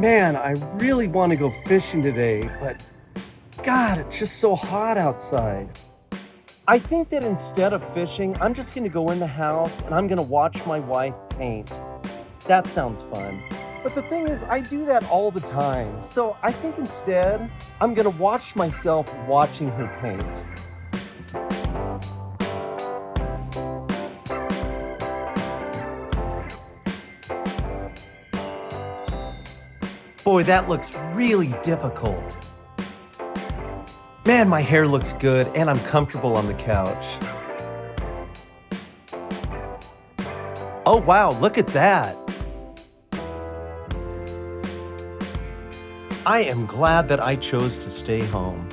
Man, I really want to go fishing today, but God, it's just so hot outside. I think that instead of fishing, I'm just going to go in the house and I'm going to watch my wife paint. That sounds fun. But the thing is, I do that all the time. So I think instead, I'm going to watch myself watching her paint. Boy, that looks really difficult. Man, my hair looks good and I'm comfortable on the couch. Oh wow, look at that. I am glad that I chose to stay home.